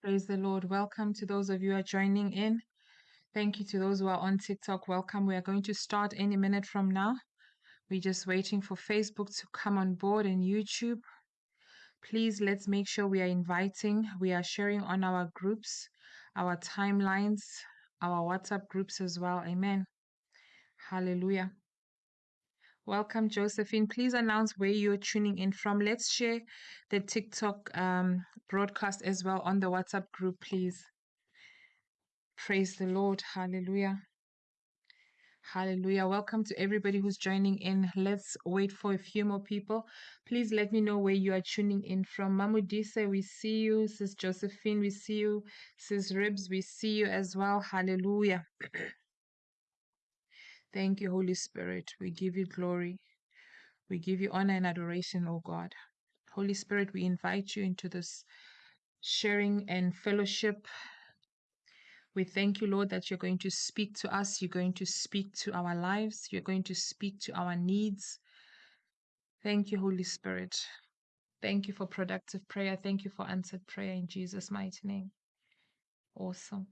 Praise the Lord. Welcome to those of you who are joining in. Thank you to those who are on TikTok. Welcome. We are going to start any minute from now. We're just waiting for Facebook to come on board and YouTube. Please let's make sure we are inviting, we are sharing on our groups, our timelines, our WhatsApp groups as well. Amen. Hallelujah. Welcome, Josephine. Please announce where you're tuning in from. Let's share the TikTok um, broadcast as well on the WhatsApp group, please. Praise the Lord. Hallelujah. Hallelujah. Welcome to everybody who's joining in. Let's wait for a few more people. Please let me know where you are tuning in from. Mamudise, we see you. Sis Josephine, we see you. Sis Ribs, we see you as well. Hallelujah. Thank you, Holy Spirit. We give you glory. We give you honor and adoration, O God. Holy Spirit, we invite you into this sharing and fellowship. We thank you, Lord, that you're going to speak to us. You're going to speak to our lives. You're going to speak to our needs. Thank you, Holy Spirit. Thank you for productive prayer. Thank you for answered prayer in Jesus' mighty name. Awesome.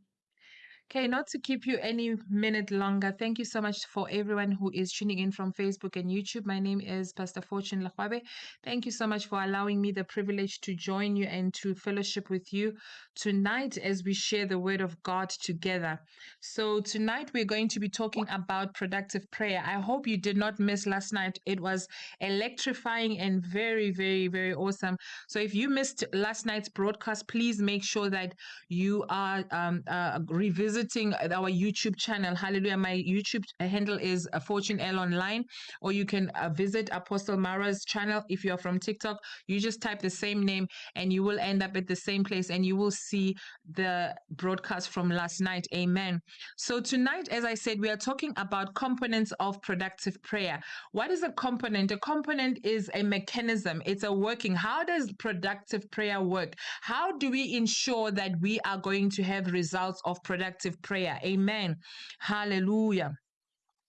Okay, not to keep you any minute longer, thank you so much for everyone who is tuning in from Facebook and YouTube. My name is Pastor Fortune Lahwabe. Thank you so much for allowing me the privilege to join you and to fellowship with you tonight as we share the word of God together. So, tonight we're going to be talking about productive prayer. I hope you did not miss last night. It was electrifying and very, very, very awesome. So, if you missed last night's broadcast, please make sure that you are um, uh, revisiting visiting our YouTube channel. Hallelujah. My YouTube handle is uh, Fortune L Online, or you can uh, visit Apostle Mara's channel. If you're from TikTok, you just type the same name and you will end up at the same place and you will see the broadcast from last night. Amen. So, tonight, as I said, we are talking about components of productive prayer. What is a component? A component is a mechanism, it's a working. How does productive prayer work? How do we ensure that we are going to have results of productive prayer. Amen. Hallelujah.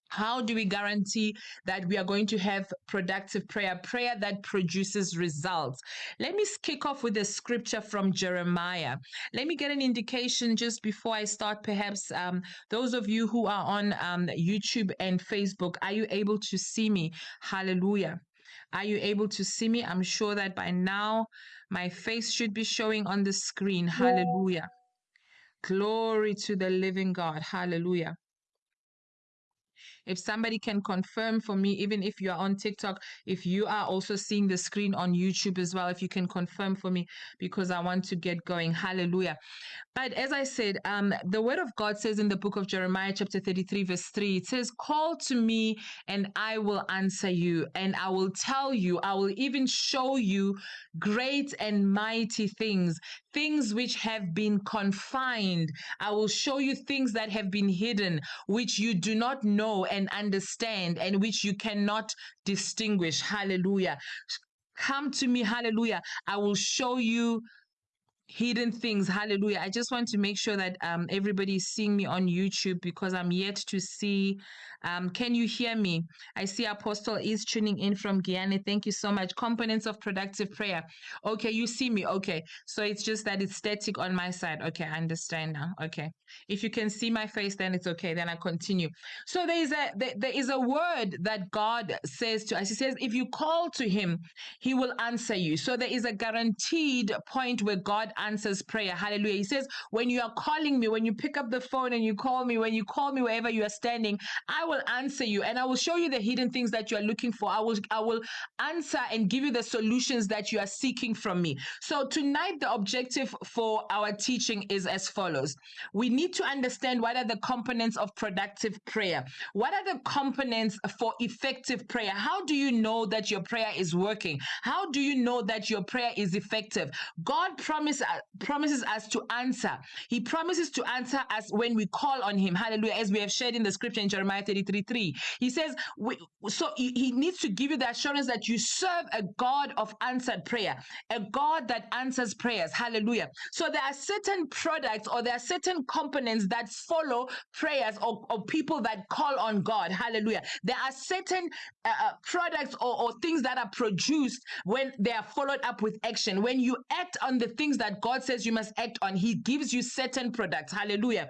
How do we guarantee that we are going to have productive prayer, prayer that produces results? Let me kick off with a scripture from Jeremiah. Let me get an indication just before I start. Perhaps um, those of you who are on um, YouTube and Facebook, are you able to see me? Hallelujah. Are you able to see me? I'm sure that by now my face should be showing on the screen. Hallelujah. Glory to the living God. Hallelujah. If somebody can confirm for me, even if you are on TikTok, if you are also seeing the screen on YouTube as well, if you can confirm for me, because I want to get going. Hallelujah. But as I said, um, the word of God says in the book of Jeremiah, chapter 33, verse 3, it says, Call to me and I will answer you, and I will tell you, I will even show you great and mighty things, things which have been confined. I will show you things that have been hidden, which you do not know and understand, and which you cannot distinguish. Hallelujah. Come to me, hallelujah. I will show you hidden things hallelujah i just want to make sure that um, everybody is seeing me on youtube because i'm yet to see um, can you hear me? I see Apostle is tuning in from Guyana. Thank you so much. Components of productive prayer. Okay, you see me. Okay, so it's just that it's static on my side. Okay, I understand now. Okay, if you can see my face, then it's okay. Then I continue. So there is a there, there is a word that God says to us. He says, if you call to Him, He will answer you. So there is a guaranteed point where God answers prayer. Hallelujah. He says, when you are calling me, when you pick up the phone and you call me, when you call me wherever you are standing, I will answer you and I will show you the hidden things that you are looking for. I will I will answer and give you the solutions that you are seeking from me. So tonight the objective for our teaching is as follows. We need to understand what are the components of productive prayer. What are the components for effective prayer? How do you know that your prayer is working? How do you know that your prayer is effective? God promise, uh, promises us to answer. He promises to answer us when we call on him. Hallelujah. As we have shared in the scripture in Jeremiah 30 33 3. He says, so he, he needs to give you the assurance that you serve a God of answered prayer, a God that answers prayers. Hallelujah. So there are certain products or there are certain components that follow prayers or, or people that call on God. Hallelujah. There are certain uh, uh, products or, or things that are produced when they are followed up with action. When you act on the things that God says you must act on. He gives you certain products. Hallelujah.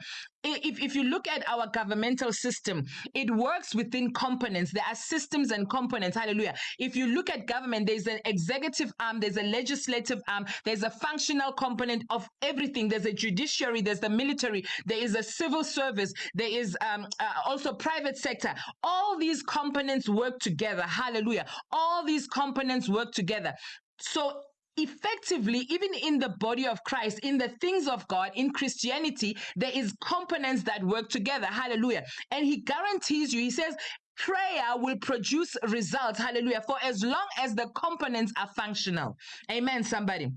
If, if you look at our governmental system, it works within components. There are systems and components. Hallelujah. If you look at government, there's an executive arm, there's a legislative arm, there's a functional component of everything. There's a judiciary, there's the military, there is a civil service, there is um, uh, also private sector. All these components work together. Hallelujah. All these components work together. So effectively even in the body of christ in the things of god in christianity there is components that work together. Hallelujah. And he guarantees you he says prayer will produce results. Hallelujah. For as long as the components are functional. Amen somebody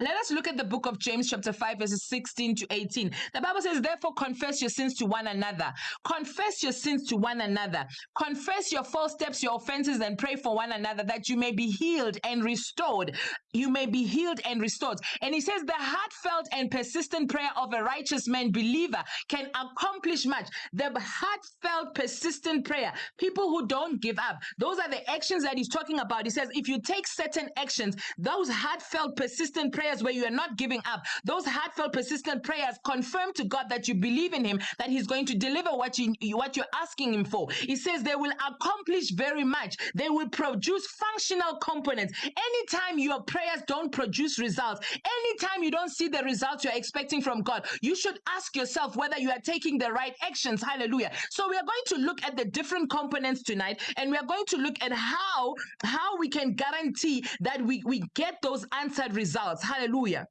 let us look at the book of James, chapter 5, verses 16 to 18. The Bible says, Therefore, confess your sins to one another. Confess your sins to one another. Confess your false steps, your offenses, and pray for one another that you may be healed and restored. You may be healed and restored. And he says, The heartfelt and persistent prayer of a righteous man, believer, can accomplish much. The heartfelt, persistent prayer, people who don't give up, those are the actions that he's talking about. He says, If you take certain actions, those heartfelt, persistent prayers, prayers where you are not giving up, those heartfelt, persistent prayers confirm to God that you believe in Him, that He's going to deliver what you what you're asking Him for. He says they will accomplish very much. They will produce functional components. Anytime your prayers don't produce results, anytime you don't see the results you're expecting from God, you should ask yourself whether you are taking the right actions. Hallelujah. So we are going to look at the different components tonight, and we are going to look at how how we can guarantee that we, we get those answered results. Hallelujah. Hallelujah.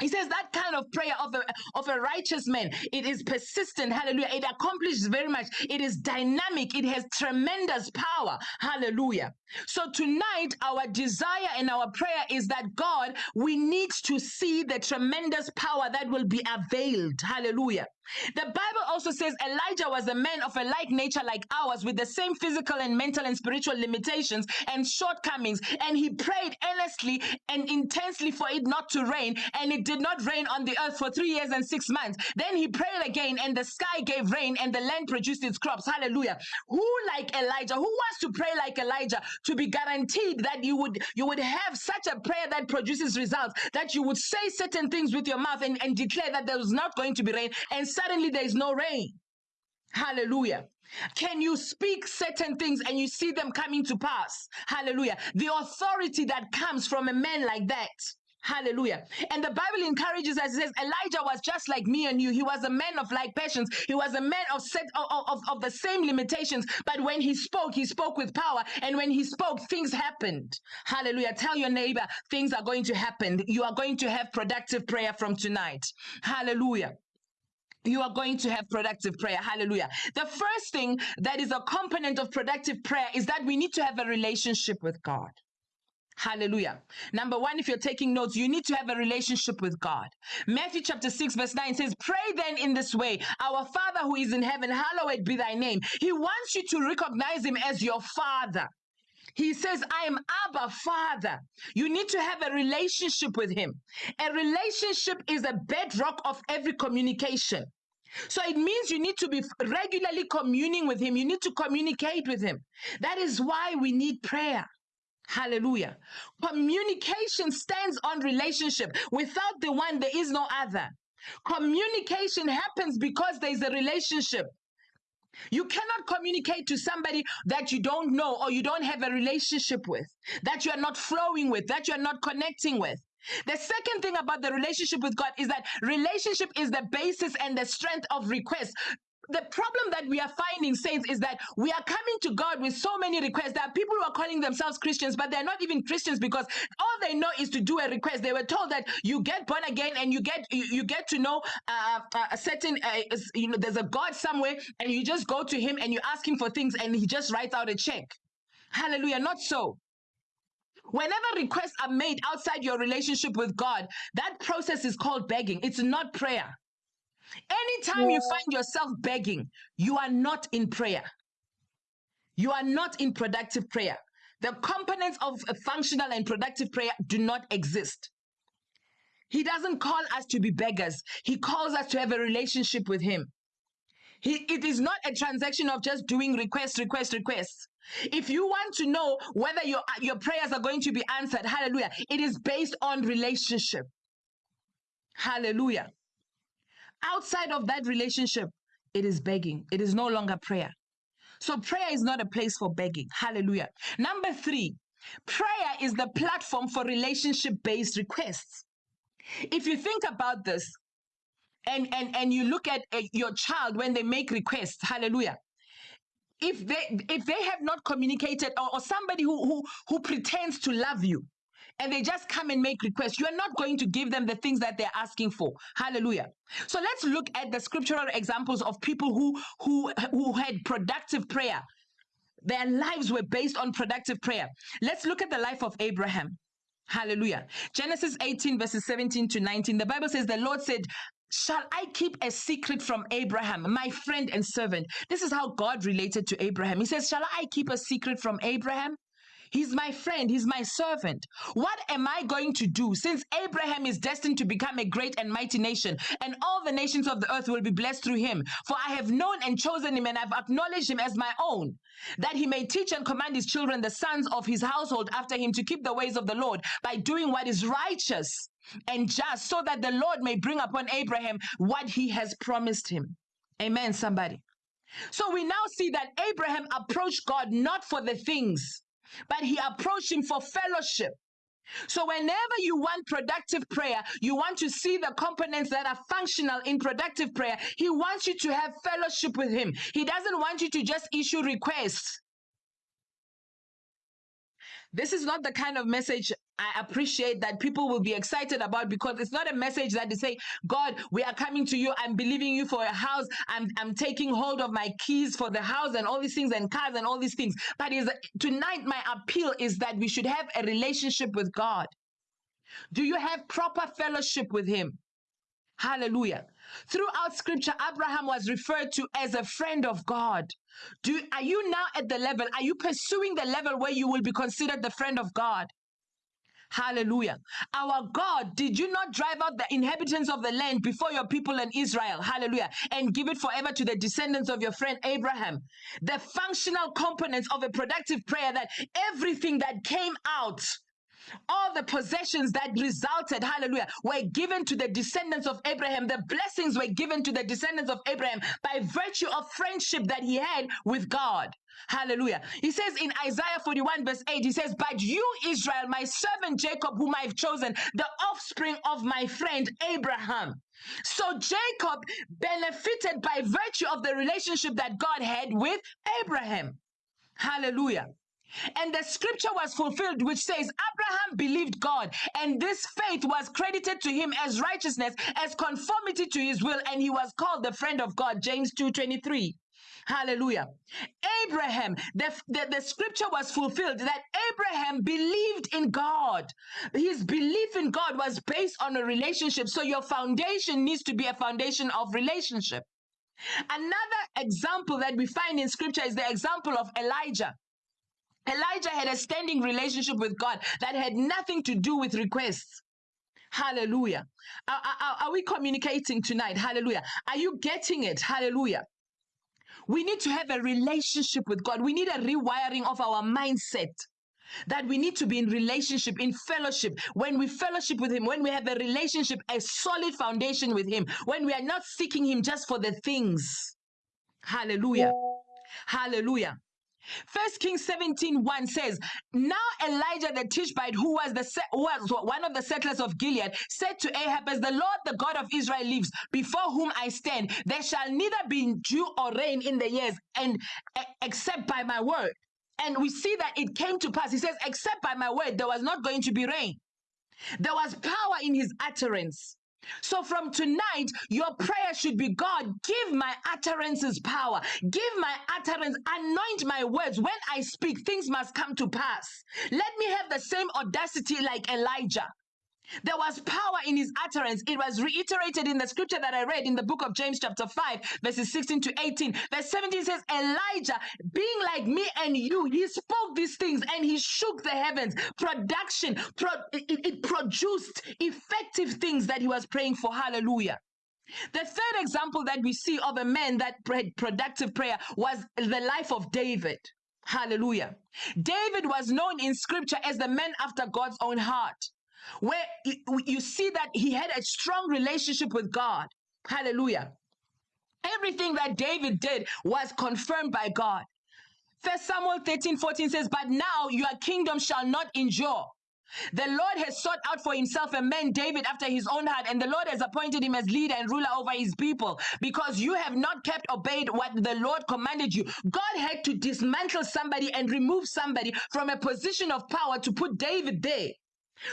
He says that kind of prayer of a, of a righteous man, it is persistent. Hallelujah. It accomplishes very much. It is dynamic. It has tremendous power. Hallelujah. So tonight, our desire and our prayer is that God, we need to see the tremendous power that will be availed. Hallelujah. The Bible also says Elijah was a man of a like nature like ours, with the same physical and mental and spiritual limitations and shortcomings. And he prayed earnestly and intensely for it not to rain, and it did not rain on the earth for three years and six months. Then he prayed again, and the sky gave rain, and the land produced its crops. Hallelujah. Who like Elijah? Who wants to pray like Elijah to be guaranteed that you would you would have such a prayer that produces results, that you would say certain things with your mouth and, and declare that there was not going to be rain, and suddenly there is no rain. Hallelujah. Can you speak certain things and you see them coming to pass? Hallelujah. The authority that comes from a man like that. Hallelujah. And the Bible encourages us, it says, Elijah was just like me and you. He was a man of like passions. He was a man of, set, of, of, of the same limitations. But when he spoke, he spoke with power. And when he spoke, things happened. Hallelujah. Tell your neighbor, things are going to happen. You are going to have productive prayer from tonight. Hallelujah you are going to have productive prayer. Hallelujah. The first thing that is a component of productive prayer is that we need to have a relationship with God. Hallelujah. Number one, if you're taking notes, you need to have a relationship with God. Matthew chapter 6, verse 9 says, Pray then in this way Our Father who is in heaven, hallowed be thy name. He wants you to recognize him as your Father. He says, I am Abba Father. You need to have a relationship with him. A relationship is a bedrock of every communication. So it means you need to be regularly communing with him. You need to communicate with him. That is why we need prayer. Hallelujah. Communication stands on relationship. Without the one, there is no other. Communication happens because there is a relationship. You cannot communicate to somebody that you don't know or you don't have a relationship with, that you are not flowing with, that you are not connecting with. The second thing about the relationship with God is that relationship is the basis and the strength of request the problem that we are finding, saints, is that we are coming to God with so many requests. There are people who are calling themselves Christians, but they're not even Christians because all they know is to do a request. They were told that you get born again and you get you, you get to know uh, a certain uh, you know there's a God somewhere, and you just go to Him and you ask Him for things, and He just writes out a check. Hallelujah! Not so. Whenever requests are made outside your relationship with God, that process is called begging. It's not prayer. Anytime you find yourself begging, you are not in prayer. You are not in productive prayer. The components of a functional and productive prayer do not exist. He doesn't call us to be beggars. He calls us to have a relationship with him. He, it is not a transaction of just doing requests, requests, requests. If you want to know whether your, your prayers are going to be answered, hallelujah, it is based on relationship. Hallelujah. Outside of that relationship, it is begging. It is no longer prayer. So prayer is not a place for begging. Hallelujah. Number three, prayer is the platform for relationship based requests. If you think about this, and and and you look at uh, your child when they make requests hallelujah if they if they have not communicated or, or somebody who, who who pretends to love you and they just come and make requests you are not going to give them the things that they're asking for. Hallelujah. So let's look at the scriptural examples of people who who who had productive prayer. Their lives were based on productive prayer. Let's look at the life of abraham. Hallelujah. Genesis 18, verses 17 to 19. The Bible says, The Lord said, Shall I keep a secret from Abraham, my friend and servant? This is how God related to Abraham. He says, Shall I keep a secret from Abraham? He's my friend, he's my servant. What am I going to do since Abraham is destined to become a great and mighty nation, and all the nations of the earth will be blessed through him? For I have known and chosen him, and I've acknowledged him as my own, that he may teach and command his children, the sons of his household after him, to keep the ways of the Lord by doing what is righteous and just, so that the Lord may bring upon Abraham what he has promised him. Amen, somebody. So we now see that Abraham approached God not for the things, but he approached him for fellowship. So, whenever you want productive prayer, you want to see the components that are functional in productive prayer. He wants you to have fellowship with him. He doesn't want you to just issue requests. This is not the kind of message I appreciate that people will be excited about because it's not a message that they say, God, we are coming to you. I'm believing you for a house. I'm, I'm taking hold of my keys for the house and all these things and cars and all these things. But is tonight my appeal is that we should have a relationship with God. Do you have proper fellowship with Him? Hallelujah. Throughout scripture, Abraham was referred to as a friend of God. Do, are you now at the level? Are you pursuing the level where you will be considered the friend of God? Hallelujah. Our God, did you not drive out the inhabitants of the land before your people in Israel? Hallelujah. And give it forever to the descendants of your friend Abraham. The functional components of a productive prayer that everything that came out all the possessions that resulted, hallelujah, were given to the descendants of Abraham. The blessings were given to the descendants of Abraham by virtue of friendship that he had with God. Hallelujah. He says in Isaiah 41, verse 8, he says, But you, Israel, my servant Jacob, whom I've chosen, the offspring of my friend Abraham. So Jacob benefited by virtue of the relationship that God had with Abraham. Hallelujah. And the scripture was fulfilled, which says, Abraham believed God, and this faith was credited to him as righteousness, as conformity to his will, and he was called the friend of God. James 2:23. Hallelujah. Abraham, the, the, the scripture was fulfilled that Abraham believed in God. His belief in God was based on a relationship. So your foundation needs to be a foundation of relationship. Another example that we find in scripture is the example of Elijah. Elijah had a standing relationship with God that had nothing to do with requests. Hallelujah. Are, are, are, we communicating tonight? Hallelujah. Are you getting it? Hallelujah. We need to have a relationship with God. We need a rewiring of our mindset that we need to be in relationship, in fellowship. When we fellowship with Him, when we have a relationship, a solid foundation with Him, when we are not seeking Him just for the things. Hallelujah. Hallelujah. First Kings 17 1 says, Now Elijah the Tishbite, who was the who was one of the settlers of Gilead, said to Ahab, As the Lord the God of Israel lives, before whom I stand, there shall neither be dew or rain in the years, and except by my word. And we see that it came to pass. He says, Except by my word, there was not going to be rain. There was power in his utterance. So from tonight, your prayer should be God, give my utterances power. Give my utterance, anoint my words. When I speak, things must come to pass. Let me have the same audacity like Elijah. There was power in his utterance. It was reiterated in the scripture that I read in the book of James, chapter 5, verses 16 to 18. Verse 17 says, Elijah, being like me and you, he spoke these things and he shook the heavens. Production, pro- it, it produced effective things that he was praying for. Hallelujah. The third example that we see of a man that prayed productive prayer was the life of David. Hallelujah. David was known in scripture as the man after God's own heart. Where you see that he had a strong relationship with God. Hallelujah. Everything that David did was confirmed by God. First Samuel 13 14 says, But now your kingdom shall not endure. The Lord has sought out for himself a man, David, after his own heart, and the Lord has appointed him as leader and ruler over his people because you have not kept obeyed what the Lord commanded you. God had to dismantle somebody and remove somebody from a position of power to put David there.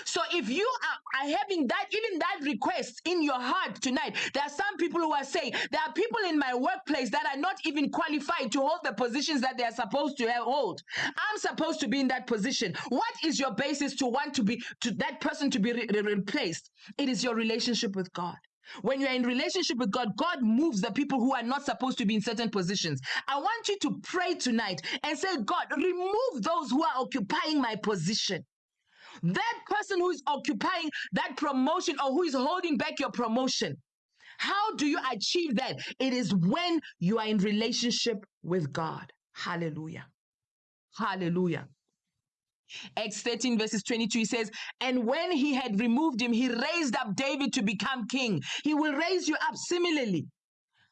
So if you are, are having that, even that request in your heart tonight, there are some people who are saying, there are people in my workplace that are not even qualified to hold the positions that they are supposed to hold. I'm supposed to be in that position. What is your basis to want to be, to that person to be re- re- replaced? It is your relationship with God. When you're in relationship with God, God moves the people who are not supposed to be in certain positions. I want you to pray tonight and say, God, remove those who are occupying my position. That person who is occupying that promotion or who is holding back your promotion. How do you achieve that? It is when you are in relationship with God. Hallelujah. Hallelujah. Acts 13 verses 22 he says, And when he had removed him, he raised up David to become king. He will raise you up similarly.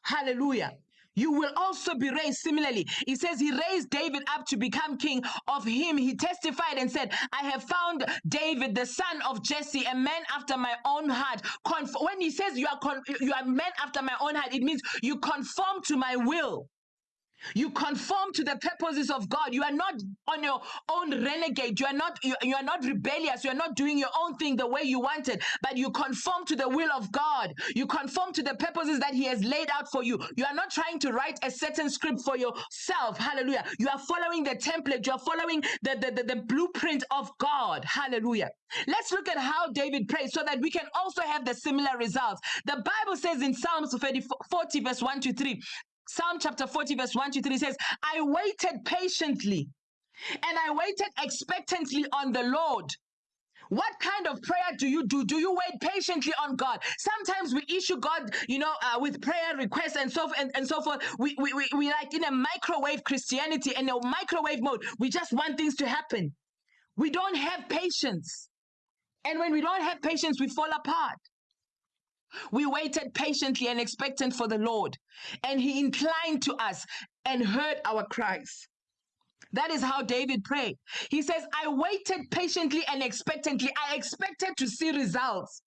Hallelujah. You will also be raised similarly. He says he raised David up to become king. Of him, he testified and said, I have found David, the son of Jesse, a man after my own heart. Conf- when he says you are, con- you are men after my own heart, it means you conform to my will. You conform to the purposes of God. You are not on your own renegade. You are not you, you are not rebellious. You are not doing your own thing the way you want it, but you conform to the will of God. You conform to the purposes that He has laid out for you. You are not trying to write a certain script for yourself. Hallelujah. You are following the template. You are following the, the, the, the blueprint of God. Hallelujah. Let's look at how David prayed so that we can also have the similar results. The Bible says in Psalms 40, 40 verse 1 to 3, Psalm chapter 40, verse 1 to 3 says, I waited patiently and I waited expectantly on the Lord. What kind of prayer do you do? Do you wait patiently on God? Sometimes we issue God, you know, uh, with prayer requests and so and, and so forth. We, we, we, we like in a microwave Christianity, and a microwave mode. We just want things to happen. We don't have patience. And when we don't have patience, we fall apart. We waited patiently and expectant for the Lord, and he inclined to us and heard our cries. That is how David prayed. He says, I waited patiently and expectantly. I expected to see results.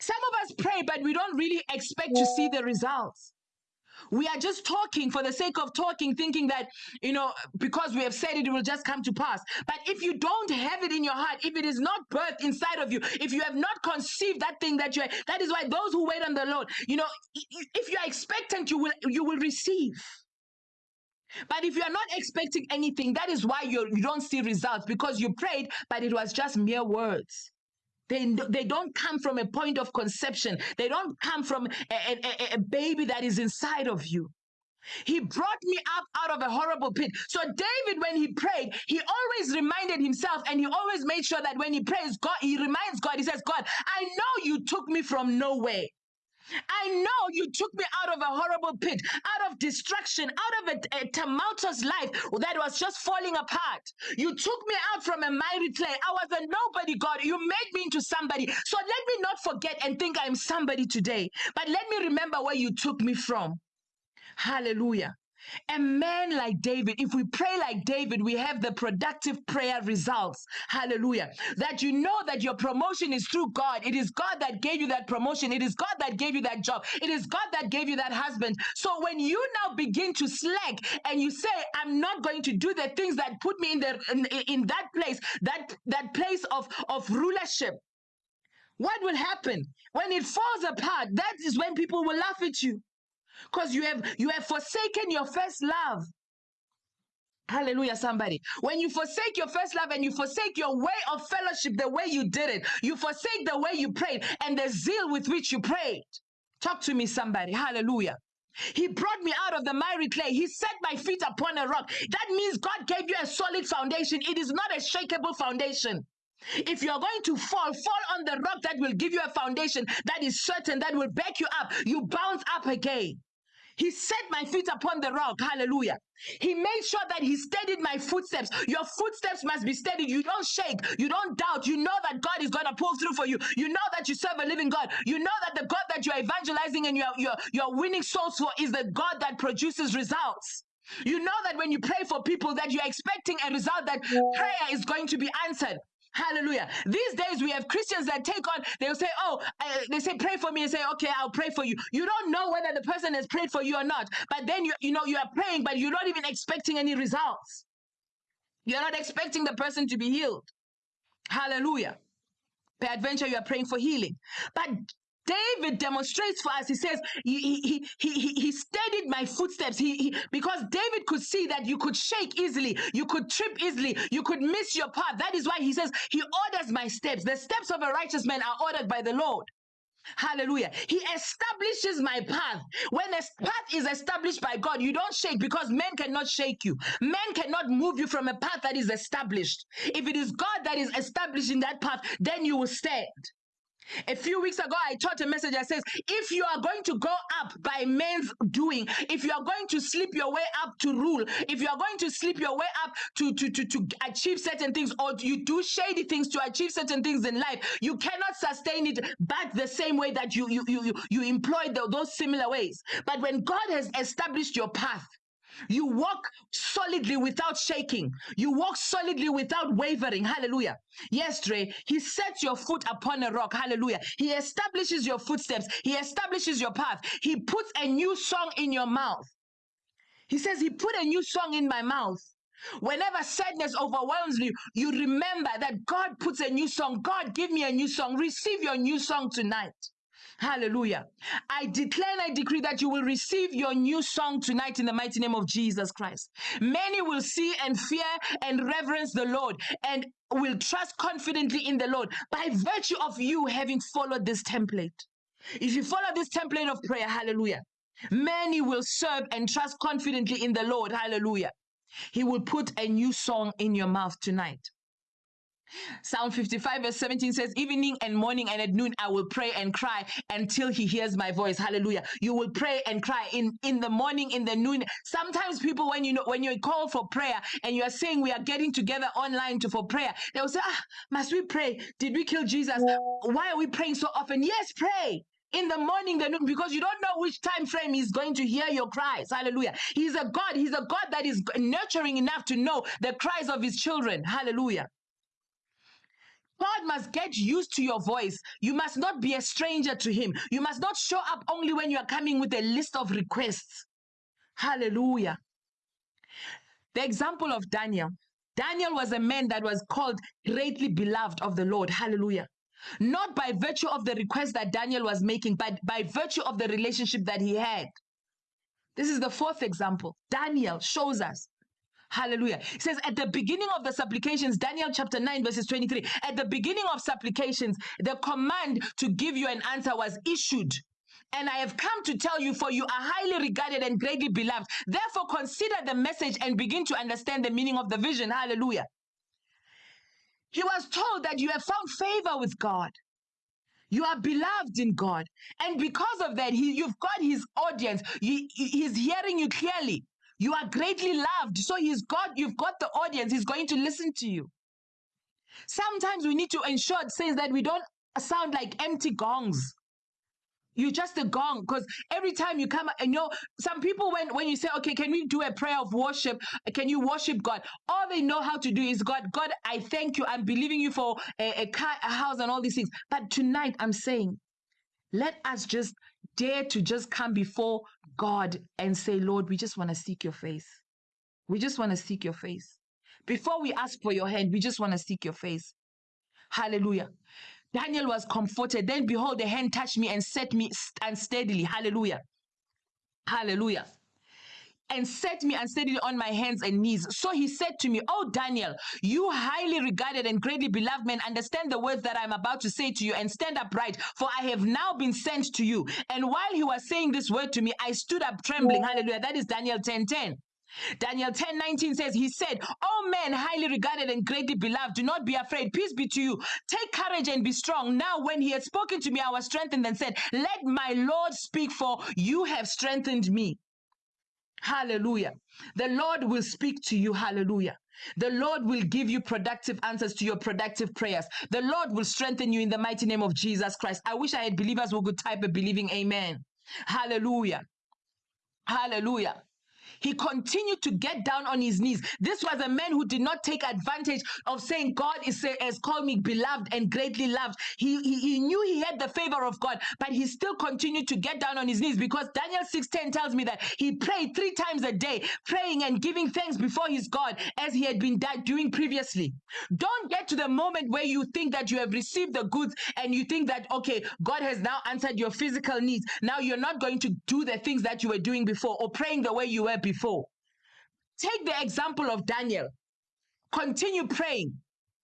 Some of us pray, but we don't really expect to see the results. We are just talking for the sake of talking, thinking that, you know, because we have said it, it will just come to pass. But if you don't have it in your heart, if it is not birthed inside of you, if you have not conceived that thing that you are, that is why those who wait on the Lord, you know, if you are expectant, you will you will receive. But if you are not expecting anything, that is why you you don't see results because you prayed, but it was just mere words. They, they don't come from a point of conception. They don't come from a, a, a baby that is inside of you. He brought me up out of a horrible pit. So David, when he prayed, he always reminded himself and he always made sure that when he prays, God, he reminds God, he says, God, I know you took me from nowhere. I know you took me out of a horrible pit, out of destruction, out of a, a tumultuous life that was just falling apart. You took me out from a miry clay. I was a nobody, God. You made me into somebody. So let me not forget and think I'm somebody today, but let me remember where you took me from. Hallelujah. A man like David, if we pray like David, we have the productive prayer results. Hallelujah. That you know that your promotion is through God. It is God that gave you that promotion. It is God that gave you that job. It is God that gave you that husband. So when you now begin to slack and you say, I'm not going to do the things that put me in the in, in that place, that that place of, of rulership, what will happen? When it falls apart, that is when people will laugh at you because you have you have forsaken your first love Hallelujah, somebody. When you forsake your first love and you forsake your way of fellowship, the way you did it, you forsake the way you prayed and the zeal with which you prayed. Talk to me, somebody. Hallelujah. He brought me out of the miry clay. He set my feet upon a rock. That means God gave you a solid foundation. It is not a shakable foundation. If you are going to fall, fall on the rock that will give you a foundation that is certain, that will back you up. You bounce up again. He set my feet upon the rock. Hallelujah. He made sure that he steadied my footsteps. Your footsteps must be steady. You don't shake. You don't doubt. You know that God is going to pull through for you. You know that you serve a living God. You know that the God that you are evangelizing and you're, you're, you're winning souls for is the God that produces results. You know that when you pray for people that you're expecting a result that prayer is going to be answered. Hallelujah. These days we have Christians that take on, they'll say, Oh, they say, pray for me and say, Okay, I'll pray for you. You don't know whether the person has prayed for you or not. But then you, you know, you are praying, but you're not even expecting any results. You're not expecting the person to be healed. Hallelujah. Peradventure, you are praying for healing. But David demonstrates for us. He says he he he he, steadied my footsteps. He, he because David could see that you could shake easily, you could trip easily, you could miss your path. That is why he says he orders my steps. The steps of a righteous man are ordered by the Lord. Hallelujah. He establishes my path. When a path is established by God, you don't shake because men cannot shake you. Men cannot move you from a path that is established. If it is God that is establishing that path, then you will stand. A few weeks ago, I taught a message that says, if you are going to go up by men's doing, if you are going to sleep your way up to rule, if you are going to sleep your way up to, to, to, to achieve certain things, or you do shady things to achieve certain things in life, you cannot sustain it back the same way that you you you you, you employ the, those similar ways. But when God has established your path, you walk solidly without shaking. You walk solidly without wavering. Hallelujah. Yes, Dre. He sets your foot upon a rock. Hallelujah. He establishes your footsteps. He establishes your path. He puts a new song in your mouth. He says, He put a new song in my mouth. Whenever sadness overwhelms you, you remember that God puts a new song. God, give me a new song. Receive your new song tonight. Hallelujah. I declare and I decree that you will receive your new song tonight in the mighty name of Jesus Christ. Many will see and fear and reverence the Lord and will trust confidently in the Lord by virtue of you having followed this template. If you follow this template of prayer, hallelujah, many will serve and trust confidently in the Lord, hallelujah. He will put a new song in your mouth tonight. Psalm 55 verse 17 says, Evening and morning and at noon I will pray and cry until he hears my voice. Hallelujah. You will pray and cry in, in the morning, in the noon. Sometimes people, when you know when you call for prayer and you are saying we are getting together online to for prayer, they will say, Ah, must we pray? Did we kill Jesus? Why are we praying so often? Yes, pray in the morning, the noon, because you don't know which time frame he's going to hear your cries. Hallelujah. He's a God. He's a God that is nurturing enough to know the cries of his children. Hallelujah. God must get used to your voice. You must not be a stranger to Him. You must not show up only when you are coming with a list of requests. Hallelujah. The example of Daniel. Daniel was a man that was called greatly beloved of the Lord. Hallelujah. Not by virtue of the request that Daniel was making, but by virtue of the relationship that he had. This is the fourth example. Daniel shows us Hallelujah. He says at the beginning of the supplications, Daniel chapter 9, verses 23, at the beginning of supplications, the command to give you an answer was issued. And I have come to tell you, for you are highly regarded and greatly beloved. Therefore, consider the message and begin to understand the meaning of the vision. Hallelujah. He was told that you have found favor with God. You are beloved in God. And because of that, he, you've got his audience. He, he's hearing you clearly. You are greatly loved. So he's got, you've got the audience. He's going to listen to you. Sometimes we need to ensure, it says that we don't sound like empty gongs. You're just a gong because every time you come, and you know, some people when when you say, okay, can we do a prayer of worship? Can you worship God? All they know how to do is God. God, I thank you. I'm believing you for a, a car, a house, and all these things. But tonight, I'm saying, let us just dare to just come before God and say, Lord, we just want to seek your face. We just want to seek your face. Before we ask for your hand, we just want to seek your face. Hallelujah. Daniel was comforted. Then behold, the hand touched me and set me unsteadily. Hallelujah. Hallelujah and set me and unsteadily on my hands and knees. So he said to me, Oh, Daniel, you highly regarded and greatly beloved man, understand the words that I'm about to say to you and stand upright, for I have now been sent to you. And while he was saying this word to me, I stood up trembling. Hallelujah. That is Daniel 10 10. Daniel 10 19 says, He said, Oh men, highly regarded and greatly beloved, do not be afraid. Peace be to you. Take courage and be strong. Now, when he had spoken to me, I was strengthened and said, Let my Lord speak, for you have strengthened me. Hallelujah. The Lord will speak to you. Hallelujah. The Lord will give you productive answers to your productive prayers. The Lord will strengthen you in the mighty name of Jesus Christ. I wish I had believers who could type a believing amen. Hallelujah. Hallelujah. He continued to get down on his knees. This was a man who did not take advantage of saying, God is uh, has called me beloved and greatly loved. He, he, he knew he had the favor of God, but he still continued to get down on his knees because Daniel 6:10 tells me that he prayed three times a day, praying and giving thanks before his God as he had been doing previously. Don't get to the moment where you think that you have received the goods and you think that, okay, God has now answered your physical needs. Now you're not going to do the things that you were doing before or praying the way you were before. Take the example of Daniel. Continue praying.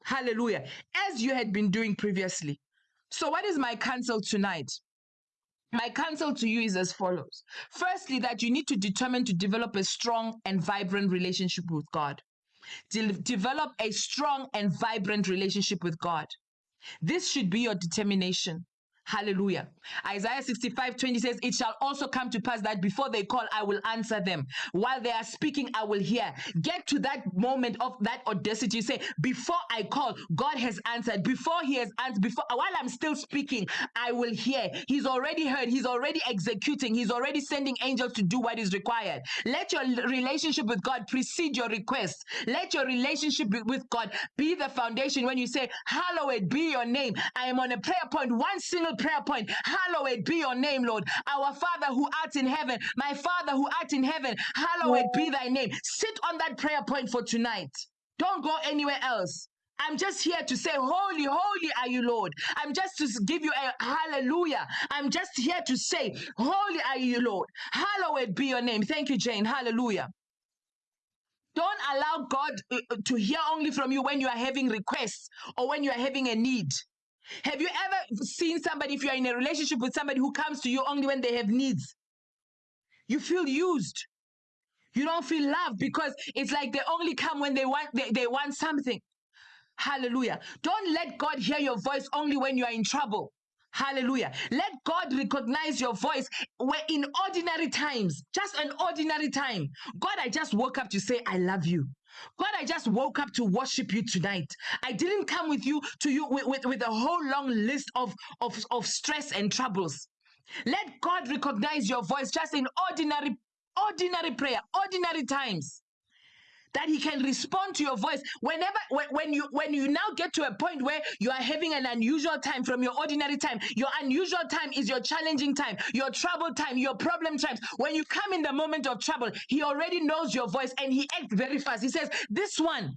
Hallelujah. As you had been doing previously. So, what is my counsel tonight? My counsel to you is as follows. Firstly, that you need to determine to develop a strong and vibrant relationship with God. De- develop a strong and vibrant relationship with God. This should be your determination. Hallelujah. Isaiah 65 20 says, It shall also come to pass that before they call, I will answer them. While they are speaking, I will hear. Get to that moment of that audacity. Say, Before I call, God has answered. Before He has answered, before while I'm still speaking, I will hear. He's already heard, He's already executing, He's already sending angels to do what is required. Let your relationship with God precede your request. Let your relationship with God be the foundation when you say, Hallowed be your name. I am on a prayer point. point, one single prayer point. Hallowed be your name, Lord. Our Father who art in heaven, my Father who art in heaven, hallowed be thy name. Sit on that prayer point for tonight. Don't go anywhere else. I'm just here to say, Holy, holy are you, Lord. I'm just to give you a hallelujah. I'm just here to say, Holy are you, Lord. Hallowed be your name. Thank you, Jane. Hallelujah. Don't allow God uh, uh, to hear only from you when you are having requests or when you are having a need. Have you ever seen somebody, if you're in a relationship with somebody who comes to you only when they have needs? You feel used. You don't feel loved because it's like they only come when they want they, they want something. Hallelujah. Don't let God hear your voice only when you are in trouble. Hallelujah. Let God recognize your voice where in ordinary times, just an ordinary time. God, I just woke up to say, I love you. God, I just woke up to worship you tonight. I didn't come with you to you with, with, with a whole long list of, of, of stress and troubles. Let God recognize your voice just in ordinary, ordinary prayer, ordinary times that he can respond to your voice whenever when, when you when you now get to a point where you are having an unusual time from your ordinary time your unusual time is your challenging time your trouble time your problem times when you come in the moment of trouble he already knows your voice and he acts very fast he says this one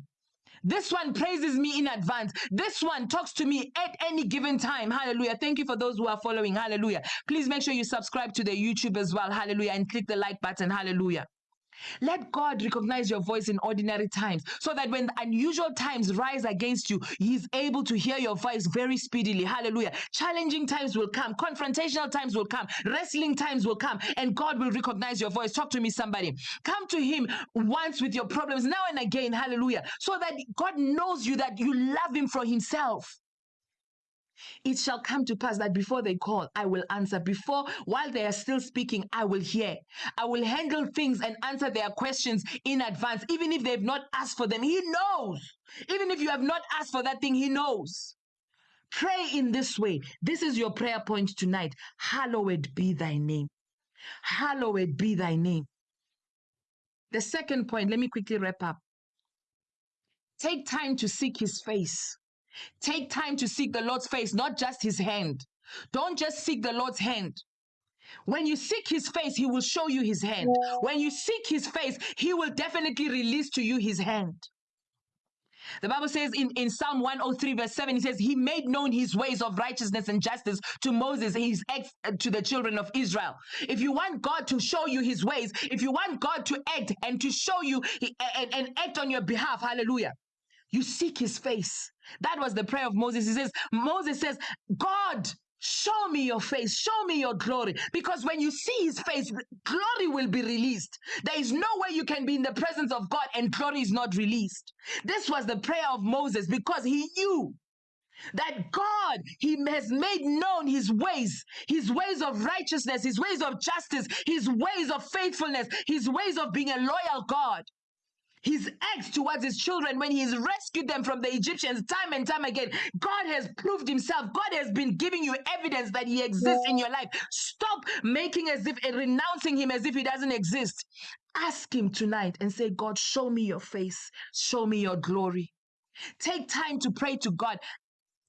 this one praises me in advance. This one talks to me at any given time. Hallelujah. Thank you for those who are following. Hallelujah. Please make sure you subscribe to the YouTube as well. Hallelujah. And click the like button. Hallelujah. Let God recognize your voice in ordinary times so that when unusual times rise against you, He's able to hear your voice very speedily. Hallelujah. Challenging times will come, confrontational times will come, wrestling times will come, and God will recognize your voice. Talk to me, somebody. Come to Him once with your problems now and again. Hallelujah. So that God knows you, that you love Him for Himself. It shall come to pass that before they call, I will answer. Before, while they are still speaking, I will hear. I will handle things and answer their questions in advance, even if they've not asked for them. He knows. Even if you have not asked for that thing, He knows. Pray in this way. This is your prayer point tonight. Hallowed be thy name. Hallowed be thy name. The second point, let me quickly wrap up. Take time to seek his face. Take time to seek the Lord's face, not just his hand. Don't just seek the Lord's hand. When you seek his face, he will show you his hand. When you seek his face, he will definitely release to you his hand. The Bible says in, in Psalm 103, verse 7, he says, He made known his ways of righteousness and justice to Moses and his acts uh, to the children of Israel. If you want God to show you his ways, if you want God to act and to show you and, and act on your behalf, hallelujah, you seek his face. That was the prayer of Moses. He says, Moses says, God, show me your face, show me your glory. Because when you see his face, glory will be released. There is no way you can be in the presence of God and glory is not released. This was the prayer of Moses because he knew that God, He has made known His ways, His ways of righteousness, His ways of justice, His ways of faithfulness, His ways of being a loyal God. His acts towards his children when he's rescued them from the Egyptians time and time again. God has proved himself. God has been giving you evidence that he exists in your life. Stop making as if and renouncing him as if he doesn't exist. Ask him tonight and say, God, show me your face, show me your glory. Take time to pray to God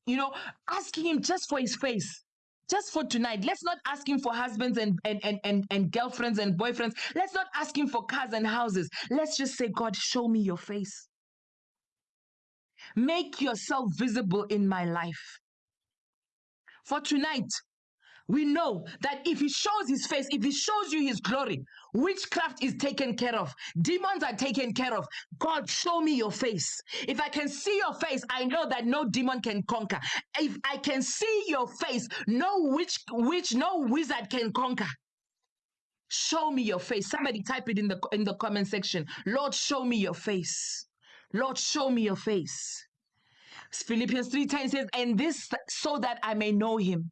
you know, asking him just for his face. Just for tonight. Let's not ask him for husbands and, and, and, and, and girlfriends and boyfriends. Let's not ask him for cars and houses. Let's just say, God, show me your face. Make yourself visible in my life. For tonight, we know that if he shows his face, if he shows you his glory, witchcraft is taken care of, demons are taken care of. God, show me your face. If I can see your face, I know that no demon can conquer. If I can see your face, no witch, witch, no wizard can conquer. Show me your face. Somebody type it in the in the comment section. Lord, show me your face. Lord, show me your face. Philippians 3:10 says, and this so that I may know him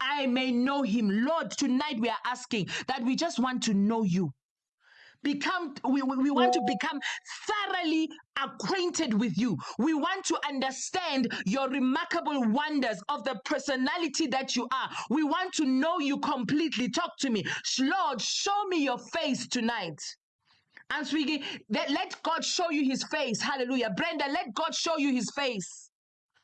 I may know him. Lord, tonight we are asking that we just want to know you. Become, we, we want to become thoroughly acquainted with you. We want to understand your remarkable wonders of the personality that you are. We want to know you completely. Talk to me. Lord, show me your face tonight. And speaking, let, let God show you his face. Hallelujah. Brenda, let God show you his face.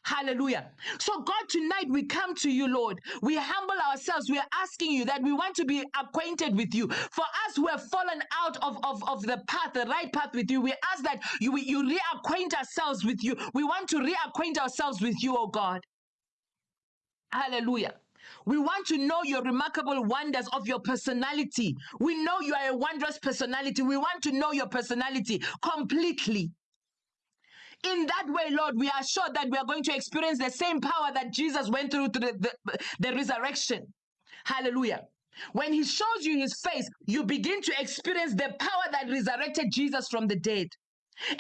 Hallelujah. So, God, tonight we come to you, Lord. We humble ourselves. We are asking you that we want to be acquainted with you. For us who have fallen out of, of, of the path, the right path with you, we ask that you, you reacquaint ourselves with you. We want to reacquaint ourselves with you, oh God. Hallelujah. We want to know your remarkable wonders of your personality. We know you are a wondrous personality. We want to know your personality completely. In that way, Lord, we are sure that we are going to experience the same power that Jesus went through to the, the, the resurrection. Hallelujah. When he shows you his face, you begin to experience the power that resurrected Jesus from the dead.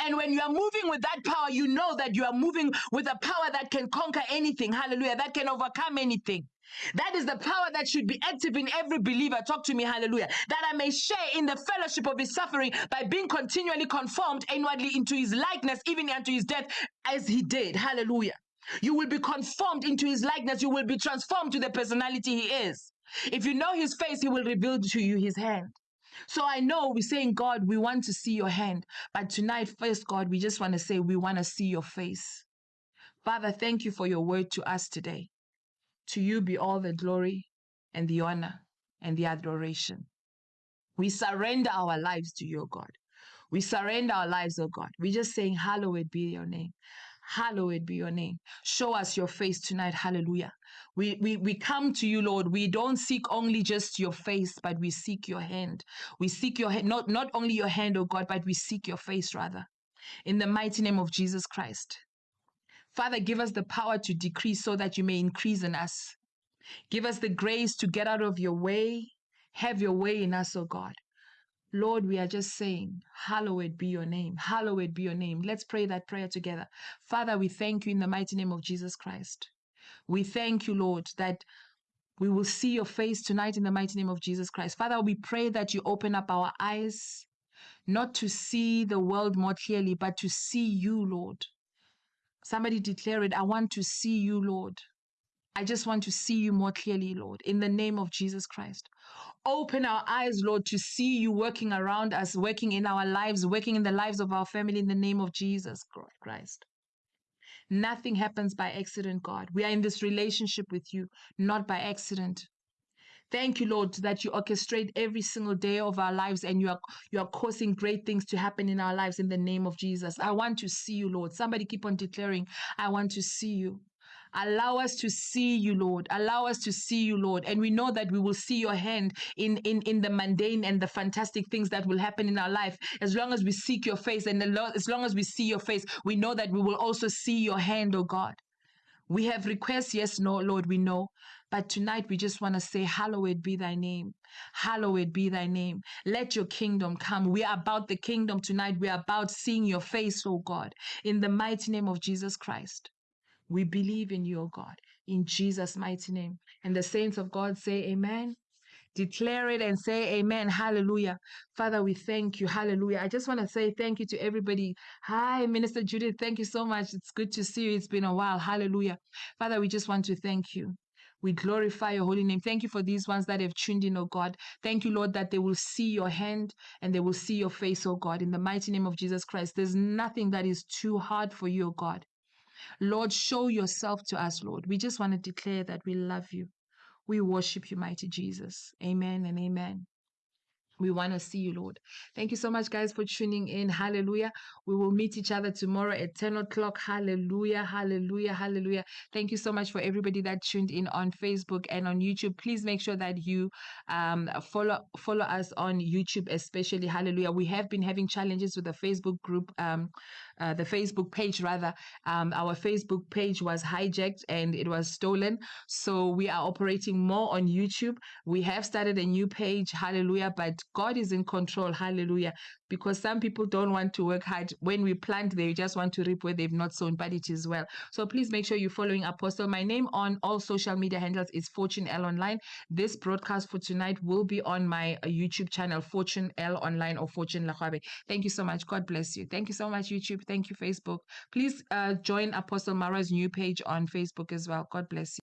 And when you are moving with that power, you know that you are moving with a power that can conquer anything. Hallelujah. That can overcome anything. That is the power that should be active in every believer. Talk to me, hallelujah. That I may share in the fellowship of his suffering by being continually conformed inwardly into his likeness, even unto his death, as he did. Hallelujah. You will be conformed into his likeness. You will be transformed to the personality he is. If you know his face, he will reveal to you his hand. So I know we're saying, God, we want to see your hand. But tonight, first, God, we just want to say, we want to see your face. Father, thank you for your word to us today. To you be all the glory and the honor and the adoration. We surrender our lives to you, God. We surrender our lives, oh God. We're just saying, Hallowed be your name. Hallowed be your name. Show us your face tonight. Hallelujah. We, we, we come to you, Lord. We don't seek only just your face, but we seek your hand. We seek your hand, not, not only your hand, oh God, but we seek your face rather. In the mighty name of Jesus Christ. Father, give us the power to decrease so that you may increase in us. Give us the grace to get out of your way. Have your way in us, O oh God. Lord, we are just saying, Hallowed be your name. Hallowed be your name. Let's pray that prayer together. Father, we thank you in the mighty name of Jesus Christ. We thank you, Lord, that we will see your face tonight in the mighty name of Jesus Christ. Father, we pray that you open up our eyes, not to see the world more clearly, but to see you, Lord. Somebody declare it. I want to see you, Lord. I just want to see you more clearly, Lord, in the name of Jesus Christ. Open our eyes, Lord, to see you working around us, working in our lives, working in the lives of our family in the name of Jesus Christ. Nothing happens by accident, God. We are in this relationship with you, not by accident. Thank you, Lord, that you orchestrate every single day of our lives and you are you are causing great things to happen in our lives in the name of Jesus. I want to see you, Lord. Somebody keep on declaring, I want to see you. Allow us to see you, Lord. Allow us to see you, Lord. And we know that we will see your hand in, in, in the mundane and the fantastic things that will happen in our life. As long as we seek your face and the Lord, as long as we see your face, we know that we will also see your hand, oh God. We have requests, yes, no, Lord, we know. But tonight we just want to say, Hallowed be thy name. Hallowed be thy name. Let your kingdom come. We are about the kingdom tonight. We are about seeing your face, oh God, in the mighty name of Jesus Christ. We believe in you, O God, in Jesus' mighty name. And the saints of God say, Amen. Declare it and say amen. Hallelujah. Father, we thank you. Hallelujah. I just want to say thank you to everybody. Hi, Minister Judith. Thank you so much. It's good to see you. It's been a while. Hallelujah. Father, we just want to thank you. We glorify your holy name. Thank you for these ones that have tuned in, oh God. Thank you, Lord, that they will see your hand and they will see your face, oh God. In the mighty name of Jesus Christ, there's nothing that is too hard for you, oh God. Lord, show yourself to us, Lord. We just want to declare that we love you. We worship you, mighty Jesus. Amen and amen. We want to see you, Lord. Thank you so much, guys, for tuning in. Hallelujah. We will meet each other tomorrow at 10 o'clock. Hallelujah. Hallelujah. Hallelujah. Thank you so much for everybody that tuned in on Facebook and on YouTube. Please make sure that you um, follow follow us on YouTube, especially. Hallelujah. We have been having challenges with the Facebook group, um, uh, the Facebook page, rather. Um, our Facebook page was hijacked and it was stolen. So we are operating more on YouTube. We have started a new page. Hallelujah. But God is in control. Hallelujah. Because some people don't want to work hard. When we plant, they just want to reap where they've not sown, but it is well. So please make sure you're following Apostle. My name on all social media handles is Fortune L Online. This broadcast for tonight will be on my uh, YouTube channel, Fortune L Online or Fortune Lahabe. Thank you so much. God bless you. Thank you so much, YouTube. Thank you, Facebook. Please uh, join Apostle Mara's new page on Facebook as well. God bless you.